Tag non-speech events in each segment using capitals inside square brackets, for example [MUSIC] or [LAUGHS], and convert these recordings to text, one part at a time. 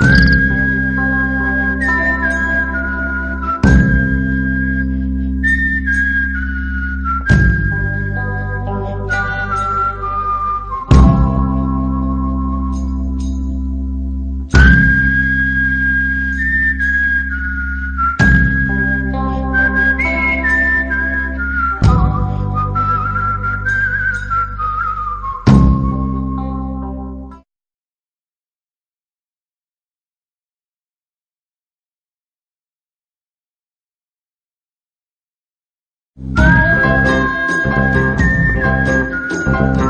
you thank you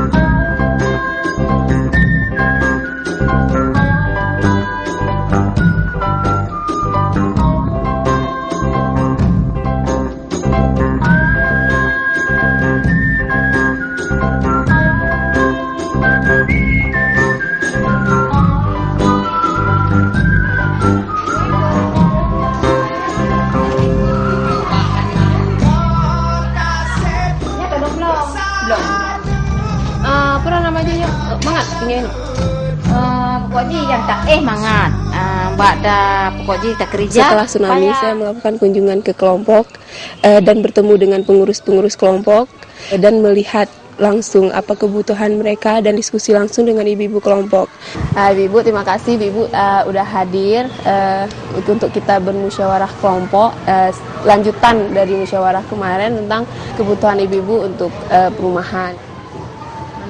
uh, pokoknya yang tak eh mangat uh, mbak dah pokoknya tak kerja setelah tsunami saya melakukan kunjungan ke kelompok uh, dan bertemu dengan pengurus-pengurus kelompok uh, dan melihat langsung apa kebutuhan mereka dan diskusi langsung dengan ibu-ibu kelompok. Uh, ibu terima kasih ibu uh, udah hadir uh, untuk kita bermusyawarah kelompok uh, lanjutan dari musyawarah kemarin tentang kebutuhan ibu-ibu untuk uh, perumahan.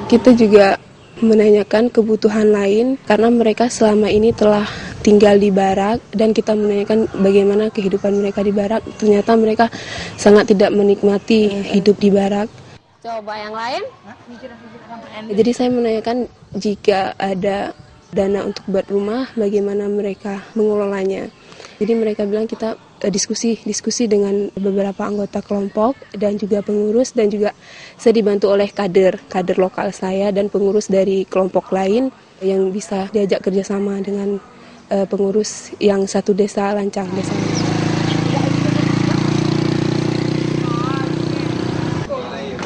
Kita juga menanyakan kebutuhan lain karena mereka selama ini telah tinggal di barak dan kita menanyakan bagaimana kehidupan mereka di barak ternyata mereka sangat tidak menikmati hidup di barak Coba yang lain. Jadi saya menanyakan jika ada dana untuk buat rumah, bagaimana mereka mengelolanya. Jadi mereka bilang kita diskusi diskusi dengan beberapa anggota kelompok dan juga pengurus dan juga saya dibantu oleh kader kader lokal saya dan pengurus dari kelompok lain yang bisa diajak kerjasama dengan uh, pengurus yang satu desa Lancang desa.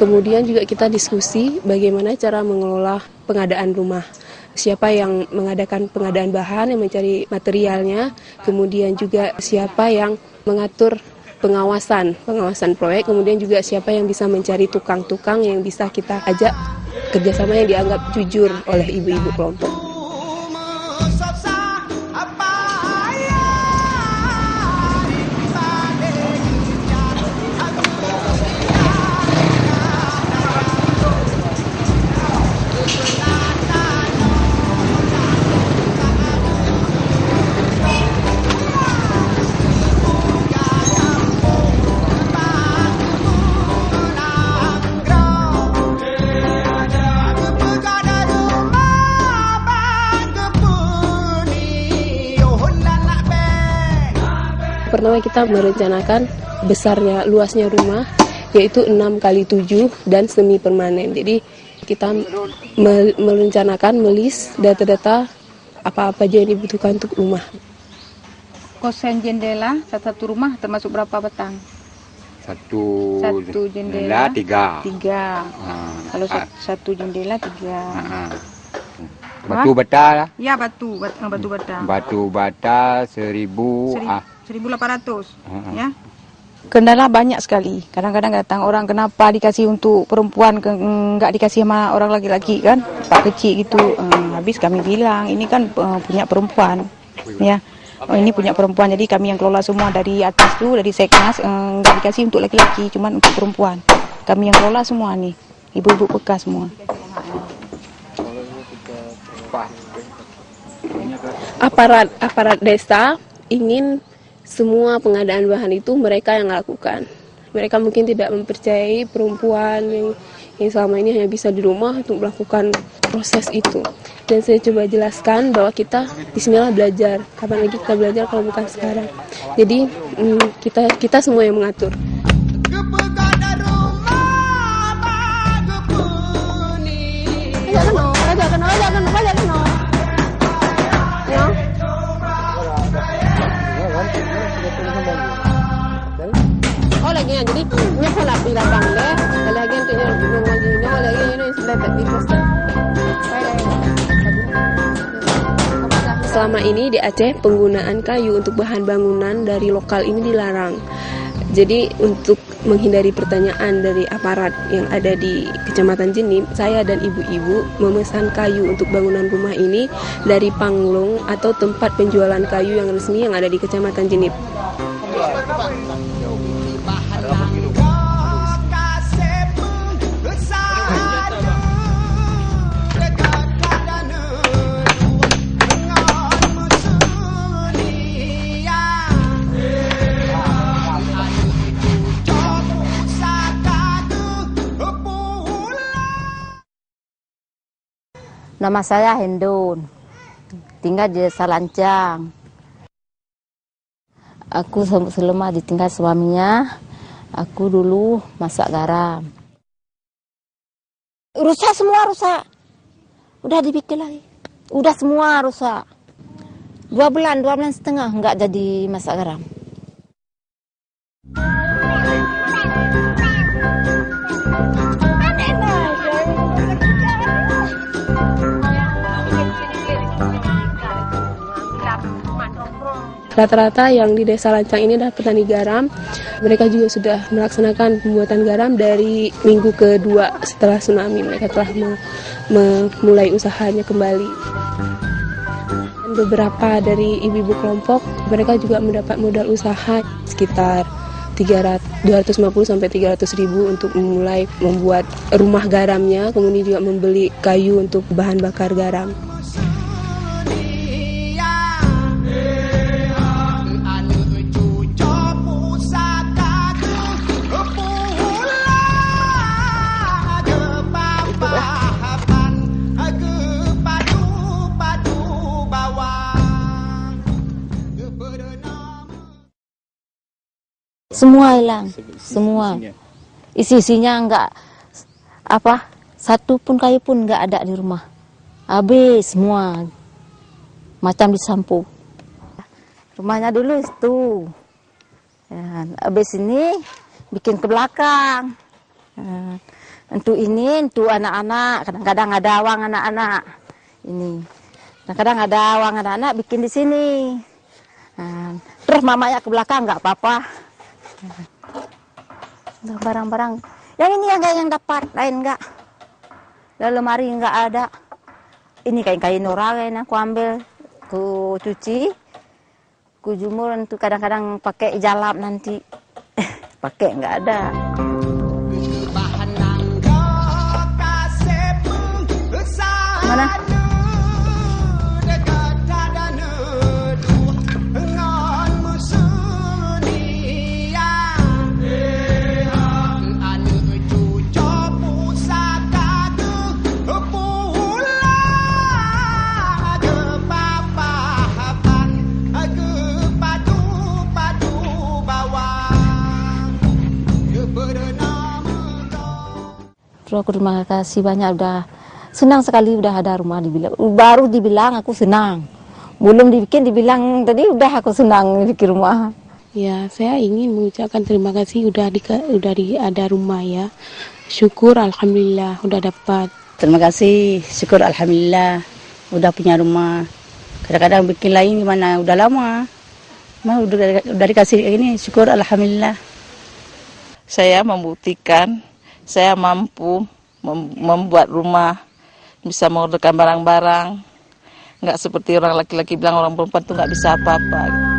Kemudian juga kita diskusi bagaimana cara mengelola pengadaan rumah. Siapa yang mengadakan pengadaan bahan, yang mencari materialnya, kemudian juga siapa yang mengatur pengawasan, pengawasan proyek, kemudian juga siapa yang bisa mencari tukang-tukang yang bisa kita ajak kerjasama yang dianggap jujur oleh ibu-ibu kelompok. Pertama kita merencanakan besarnya luasnya rumah yaitu 6 kali 7 dan semi permanen. Jadi kita merencanakan melis data-data apa-apa aja yang dibutuhkan untuk rumah. Kosen jendela satu rumah termasuk berapa batang? Satu, satu jendela, tiga. Tiga. Ha. Kalau ha. satu jendela tiga. Ha. Batu bata lah. Ya batu, batu bata. Batu bata seribu. seribu. Ah. 1800 uh-huh. ya. Kendala banyak sekali. Kadang-kadang datang orang kenapa dikasih untuk perempuan enggak dikasih sama orang laki-laki kan? Pak kecil gitu uh, habis kami bilang ini kan uh, punya perempuan ya. Oh, ini punya perempuan jadi kami yang kelola semua dari atas tuh dari seknas enggak uh, dikasih untuk laki-laki cuman untuk perempuan. Kami yang kelola semua nih ibu-ibu bekas semua. Aparat aparat desa ingin semua pengadaan bahan itu mereka yang lakukan. Mereka mungkin tidak mempercayai perempuan yang, yang selama ini hanya bisa di rumah untuk melakukan proses itu. Dan saya coba jelaskan bahwa kita di sinilah belajar. Kapan lagi kita belajar kalau bukan sekarang. Jadi hmm, kita kita semua yang mengatur. Jadi ini pilih bangle lagi yang lagi lagi ini sudah Selama ini di Aceh penggunaan kayu untuk bahan bangunan dari lokal ini dilarang. Jadi untuk menghindari pertanyaan dari aparat yang ada di Kecamatan Jenim, saya dan ibu-ibu memesan kayu untuk bangunan rumah ini dari Panglong atau tempat penjualan kayu yang resmi yang ada di Kecamatan Jenip. Nama saya Hendon. Tinggal di Desa Lancang. Aku selama ditinggal suaminya, aku dulu masak garam. Rusak semua rusak. Udah dibikin lagi. Udah semua rusak. Dua bulan, dua bulan setengah nggak jadi masak garam. Rata-rata yang di desa Lancang ini adalah petani garam. Mereka juga sudah melaksanakan pembuatan garam dari minggu kedua setelah tsunami. Mereka telah memulai usahanya kembali. Beberapa dari ibu-ibu kelompok, mereka juga mendapat modal usaha sekitar 300, 250 sampai 300 ribu untuk memulai membuat rumah garamnya, kemudian juga membeli kayu untuk bahan bakar garam. Semua hilang, semua. Isi-isinya enggak apa satu pun kayu pun enggak ada di rumah. Habis semua. Macam disampu. Rumahnya dulu itu. Ya, habis ini bikin ke belakang. Ya, untuk ini, untuk anak-anak, kadang-kadang ada awang anak-anak. Ini. Kadang-kadang ada awang anak-anak bikin di sini. Nah, terus mamanya ke belakang nggak apa-apa barang-barang. Yang ini yang yang dapat lain enggak. Dalam lemari enggak ada. Ini kain-kain orang yang aku ambil ku cuci ku jumur untuk kadang-kadang pakai jalap nanti. [LAUGHS] Pakai enggak ada. Mana Terus aku terima kasih banyak udah senang sekali udah ada rumah dibilang. Baru dibilang aku senang. Belum dibikin dibilang tadi udah aku senang bikin rumah. Ya saya ingin mengucapkan terima kasih udah di udah di ada rumah ya. Syukur alhamdulillah udah dapat. Terima kasih syukur alhamdulillah udah punya rumah. Kadang-kadang bikin lain gimana? Udah lama. Mah udah, udah dikasih ini syukur alhamdulillah. Saya membuktikan saya mampu membuat rumah, bisa mengorderkan barang-barang. Nggak seperti orang laki-laki bilang orang perempuan itu nggak bisa apa-apa.